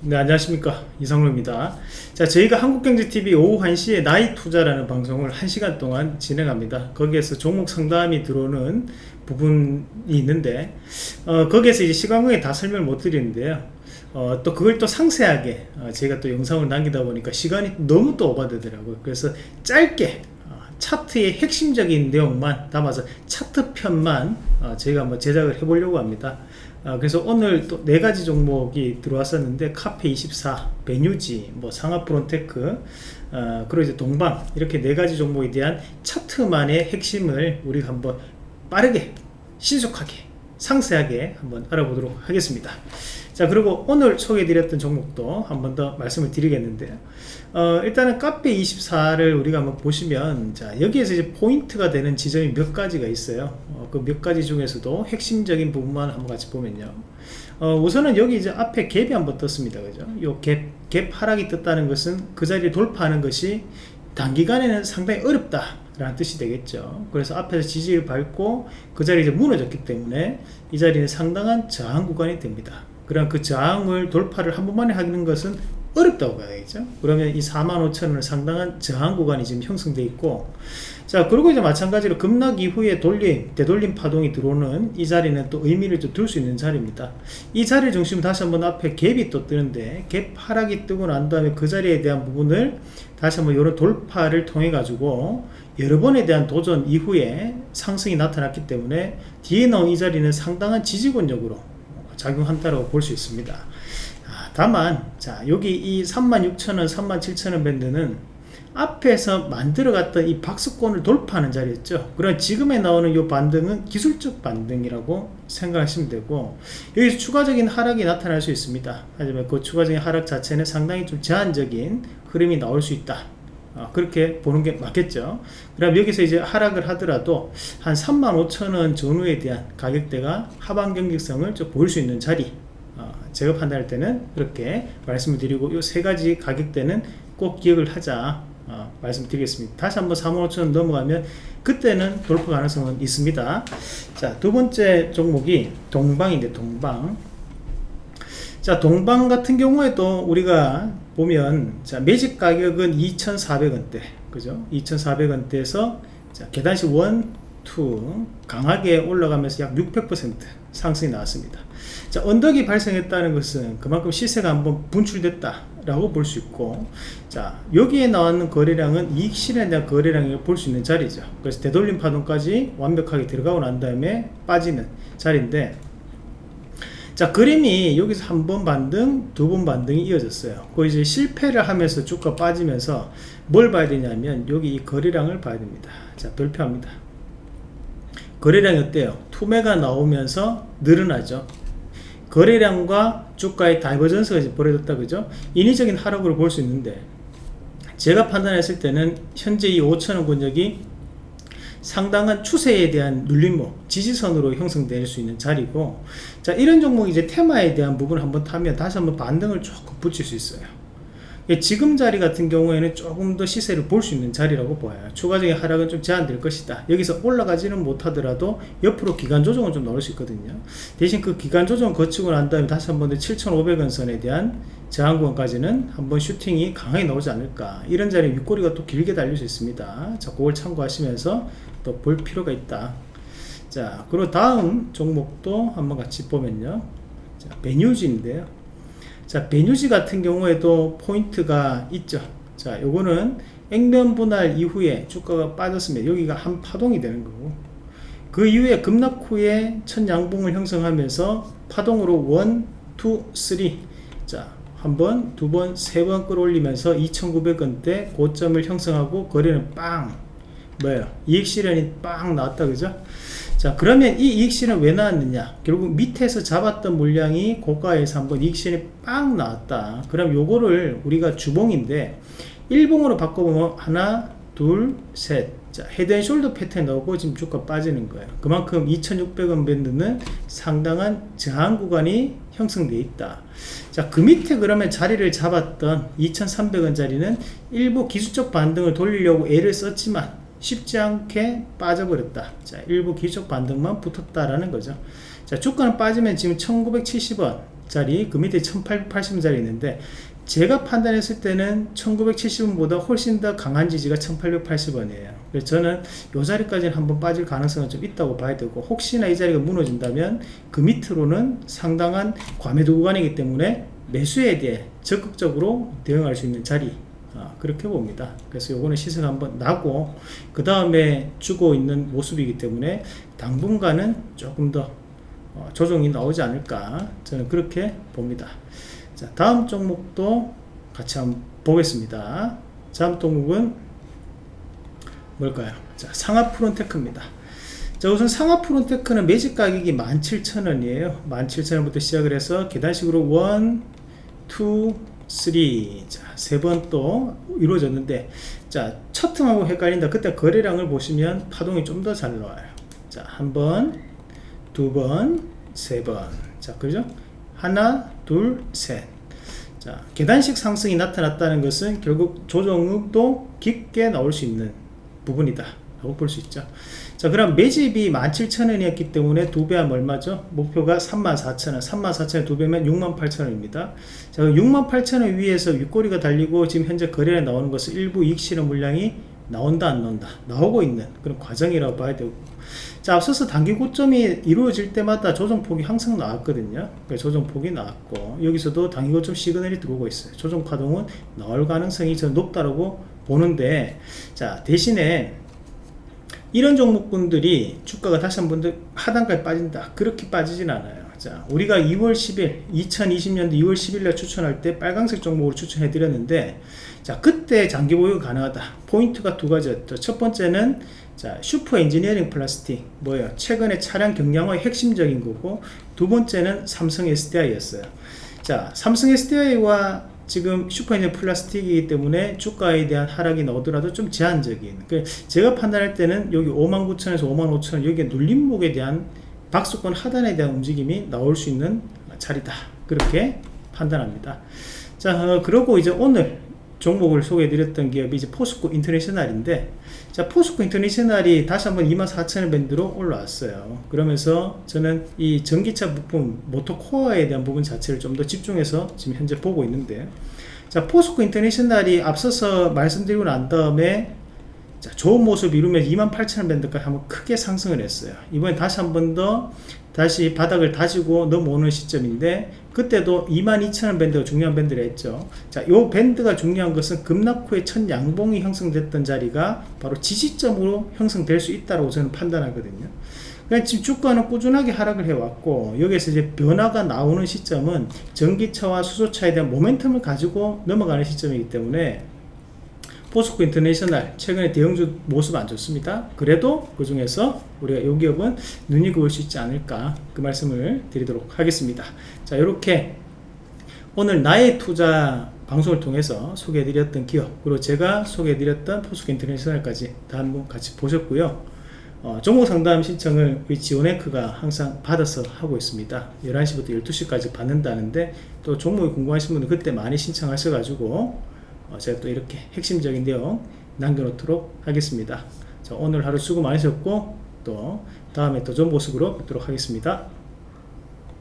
네 안녕하십니까. 이상로입니다. 자 저희가 한국경제TV 오후 1시에 나이 투자라는 방송을 1시간 동안 진행합니다. 거기에서 종목 상담이 들어오는 부분이 있는데 어, 거기에서 이제 시간 관계 다 설명을 못 드리는데요. 어, 또 그걸 또 상세하게 어, 제가 또 영상을 남기다 보니까 시간이 너무 또 오버되더라고요. 그래서 짧게 어, 차트의 핵심적인 내용만 담아서 차트 편만 어, 저희가 한번 제작을 해보려고 합니다. 아, 그래서 오늘 또 네 가지 종목이 들어왔었는데 카페24, 베뉴지, 뭐 상하프론테크, 어, 그리고 이제 동방 이렇게 네 가지 종목에 대한 차트만의 핵심을 우리가 한번 빠르게 신속하게 상세하게 한번 알아보도록 하겠습니다. 자 그리고 오늘 소개해드렸던 종목도 한 번 더 말씀을 드리겠는데요 어, 일단은 카페 24를 우리가 한번 보시면 자 여기에서 이제 포인트가 되는 지점이 몇 가지가 있어요 어, 그몇 가지 중에서도 핵심적인 부분만 한번 같이 보면요. 어, 우선은 여기 이제 앞에 갭이 한번 떴습니다. 그죠? 요 갭, 갭 하락이 떴다는 것은 그 자리에 돌파하는 것이 단기간에는 상당히 어렵다 라는 뜻이 되겠죠. 그래서 앞에서 지지를 밟고 그 자리에 무너졌기 때문에 이 자리는 상당한 저항 구간이 됩니다. 그럼 그 저항을 돌파를 한 번만에 하는 것은 어렵다고 봐야겠죠? 그러면 이 45,000원은 상당한 저항 구간이 지금 형성되어 있고 자 그리고 이제 마찬가지로 급락 이후에 돌림 되돌림 파동이 들어오는 이 자리는 또 의미를 좀 둘 수 있는 자리입니다. 이 자리를 중심으로 다시 한번 앞에 갭이 또 뜨는데 갭 하락이 뜨고 난 다음에 그 자리에 대한 부분을 다시 한번 이런 돌파를 통해 가지고 여러 번에 대한 도전 이후에 상승이 나타났기 때문에 뒤에 나온 이 자리는 상당한 지지권력으로 작용한다고 볼 수 있습니다. 아, 다만 자 여기 이 36,000원 37,000원 밴드는 앞에서 만들어갔던 이 박스권을 돌파하는 자리였죠. 그럼 지금에 나오는 이 반등은 기술적 반등이라고 생각하시면 되고 여기서 추가적인 하락이 나타날 수 있습니다. 하지만 그 추가적인 하락 자체는 상당히 좀 제한적인 흐름이 나올 수 있다. 어, 그렇게 보는 게 맞겠죠. 그럼 여기서 이제 하락을 하더라도 한 35,000원 전후에 대한 가격대가 하반 경직성을 좀 보일 수 있는 자리 어, 제가 판단할 때는 그렇게 말씀을 드리고 이 세 가지 가격대는 꼭 기억을 하자. 어, 말씀드리겠습니다. 다시 한번 35,000원 넘어가면 그때는 돌파 가능성은 있습니다. 자 두번째 종목이 동방인데 동방. 자 동방 같은 경우에도 우리가 보면 자 매직 가격은 2,400원대. 그죠? 2,400원대에서 자 계단식 1, 2 강하게 올라가면서 약 600% 상승이 나왔습니다 자 언덕이 발생했다는 것은 그만큼 시세가 한번 분출됐다 라고 볼 수 있고 자 여기에 나왔는 거래량은 이익 실현에 대한 거래량을 볼 수 있는 자리죠. 그래서 되돌림 파동까지 완벽하게 들어가고 난 다음에 빠지는 자리인데 자 그림이 여기서 한 번 반등 두 번 반등이 이어졌어요. 그 이제 실패를 하면서 주가 빠지면서 뭘 봐야 되냐면 여기 이 거래량을 봐야 됩니다. 자 별표합니다. 거래량이 어때요? 투매가 나오면서 늘어나죠 거래량과 주가의 divergence가 벌어졌다 그죠? 인위적인 하락으로 볼 수 있는데 제가 판단했을 때는 현재 이 5천원 권역이 상당한 추세에 대한 눌림목 지지선으로 형성될 수 있는 자리고 자 이런 종목이 이제 테마에 대한 부분을 한번 타면 다시 한번 반등을 조금 붙일 수 있어요. 예, 지금 자리 같은 경우에는 조금 더 시세를 볼 수 있는 자리라고 보여요. 추가적인 하락은 좀 제한될 것이다. 여기서 올라가지는 못하더라도 옆으로 기간 조정은 좀 넣을 수 있거든요. 대신 그 기간 조정 거치고 난 다음에 다시 한번 7,500원 선에 대한 저항권까지는 한번 슈팅이 강하게 나오지 않을까. 이런 자리에 윗꼬리가 또 길게 달릴 수 있습니다. 자 그걸 참고하시면서 또 볼 필요가 있다. 자 그리고 다음 종목도 한번 같이 보면요. 자 베뉴즈인데요 자 베뉴지 같은 경우에도 포인트가 있죠 자 요거는 액면 분할 이후에 주가가 빠졌으면 여기가 한 파동이 되는 거고 그 이후에 급락 후에 첫 양봉을 형성하면서 파동으로 1, 2, 3자 한 번, 두 번, 세 번 끌어올리면서 2,900원대 고점을 형성하고 거래는 빵 뭐예요? 이익 실현이 빵 나왔다 그죠? 자 그러면 이 이익 실현 왜 나왔느냐? 결국 밑에서 잡았던 물량이 고가에서 한번 이익 실현이 빵 나왔다. 그럼 요거를 우리가 주봉인데 일봉으로 바꿔보면 하나, 둘, 셋. 자, 헤드앤숄더 패턴 나오고 지금 주가 빠지는 거예요. 그만큼 2,600원 밴드는 상당한 저항 구간이 형성되어 있다. 자, 그 밑에 그러면 자리를 잡았던 2,300원 자리는 일부 기술적 반등을 돌리려고 애를 썼지만 쉽지 않게 빠져버렸다. 자, 일부 기술적 반등만 붙었다라는 거죠. 자, 주가는 빠지면 지금 1970원 자리 그 밑에 1880원짜리 있는데 제가 판단했을 때는 1970원보다 훨씬 더 강한 지지가 1880원이에요 그래서 저는 이 자리까지는 한번 빠질 가능성은 좀 있다고 봐야 되고 혹시나 이 자리가 무너진다면 그 밑으로는 상당한 과매도 구간이기 때문에 매수에 대해 적극적으로 대응할 수 있는 자리 아, 그렇게 봅니다. 그래서 요거는 시세가 한번 나고 그 다음에 주고 있는 모습이기 때문에 당분간은 조금 더 어, 조정이 나오지 않을까 저는 그렇게 봅니다. 자 다음 종목도 같이 한번 보겠습니다. 다음 종목은 뭘까요? 자 상하 프론테크입니다. 자 우선 상하 프론테크는 매직 가격이 17,000원이에요. 17,000원부터 시작을 해서 계단식으로 1 2 3 자, 세 번 또 이루어졌는데 자, 첫 틈하고 헷갈린다. 그때 거래량을 보시면 파동이 좀 더 잘 나와요. 자, 한 번, 두 번, 세 번. 자, 그죠? 하나, 둘, 셋. 자, 계단식 상승이 나타났다는 것은 결국 조정도 깊게 나올 수 있는 부분이다. 라고 볼 수 있죠. 자, 그럼 매집이 17,000원이었기 때문에 두배 하면 얼마죠? 목표가 34,000원. 34,000원 두 배면 68,000원입니다. 자, 68,000원 위에서 윗꼬리가 달리고 지금 현재 거래에 나오는 것은 일부 이익 실현 물량이 나온다 안 나온다 나오고 있는 그런 과정이라고 봐야 되고 자 앞서서 단기 고점이 이루어질 때마다 조정폭이 항상 나왔거든요 조정폭이 나왔고 여기서도 단기 고점 시그널이 들어오고 있어요 조정 파동은 나올 가능성이 저 높다라고 보는데 자 대신에 이런 종목군들이 주가가 다시 한번 더 하단까지 빠진다. 그렇게 빠지진 않아요. 자 우리가 2월 10일 2020년도 2월 10일 날 추천할 때 빨간색 종목을 추천해 드렸는데 자 그때 장기 보유 가능하다. 포인트가 두 가지였죠. 첫 번째는 자 슈퍼 엔지니어링 플라스틱 뭐예요? 최근에 차량 경량화의 핵심적인 거고 두 번째는 삼성 SDI 였어요. 자 삼성 SDI와 지금 슈퍼엔진 플라스틱이기 때문에 주가에 대한 하락이 나오더라도 좀 제한적인. 그 제가 판단할 때는 여기 59,000에서 55,000원 여기 눌림목에 대한 박수권 하단에 대한 움직임이 나올 수 있는 자리다. 그렇게 판단합니다. 자 어, 그리고 이제 오늘 종목을 소개해 드렸던 기업이 이제 포스코 인터내셔널인데 자 포스코 인터내셔널이 다시 한번 24,000원 밴드로 올라왔어요. 그러면서 저는 이 전기차 부품 모터코어에 대한 부분 자체를 좀 더 집중해서 지금 현재 보고 있는데 자 포스코 인터내셔널이 앞서서 말씀드리고 난 다음에 자, 좋은 모습 이루면 28,000원 밴드까지 한번 크게 상승을 했어요. 이번에 다시 한 번 더 다시 바닥을 다지고 넘어오는 시점인데 그때도 22,000원 밴드가 중요한 밴드를 했죠. 자, 요 밴드가 중요한 것은 급락 후에 첫 양봉이 형성됐던 자리가 바로 지지점으로 형성될 수 있다고 저는 판단하거든요. 그냥 지금 주가는 꾸준하게 하락을 해왔고 여기에서 이제 변화가 나오는 시점은 전기차와 수소차에 대한 모멘텀을 가지고 넘어가는 시점이기 때문에 포스코 인터내셔널 최근에 대형주 모습 안 좋습니다. 그래도 그 중에서 우리가 이 기업은 눈여겨볼 수 있지 않을까 그 말씀을 드리도록 하겠습니다. 자 이렇게 오늘 나의 투자 방송을 통해서 소개해 드렸던 기업 그리고 제가 소개해 드렸던 포스코 인터내셔널까지 다 한번 같이 보셨고요. 어, 종목 상담 신청을 우리 지오네크가 항상 받아서 하고 있습니다. 11시부터 12시까지 받는다는데 또 종목이 궁금하신 분들 그때 많이 신청하셔가지고 어, 제가 또 이렇게 핵심적인 내용 남겨놓도록 하겠습니다. 자, 오늘 하루 수고 많으셨고 또 다음에 또 좋은 모습으로 뵙도록 하겠습니다.